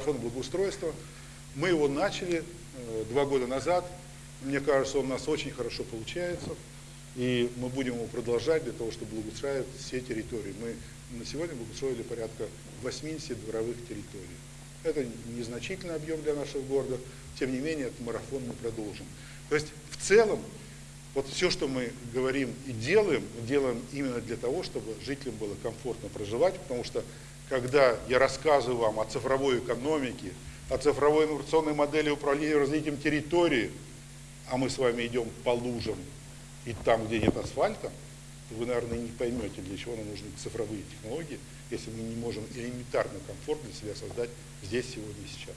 марафон благоустройства. Мы его начали э, два года назад. Мне кажется, он у нас очень хорошо получается. И мы будем его продолжать для того, чтобы благоустраивать все территории. Мы на сегодня благоустроили порядка 80 дворовых территорий. Это незначительный объем для нашего города, тем не менее, этот марафон мы продолжим. То есть, в целом, вот все, что мы говорим и делаем, делаем именно для того, чтобы жителям было комфортно проживать, потому что, когда я рассказываю вам о цифровой экономике, о цифровой инновационной модели управления развитием территории, а мы с вами идем по лужам и там, где нет асфальта, вы, наверное, не поймете, для чего нам нужны цифровые технологии, если мы не можем элементарно комфорт для себя создать здесь, сегодня и сейчас.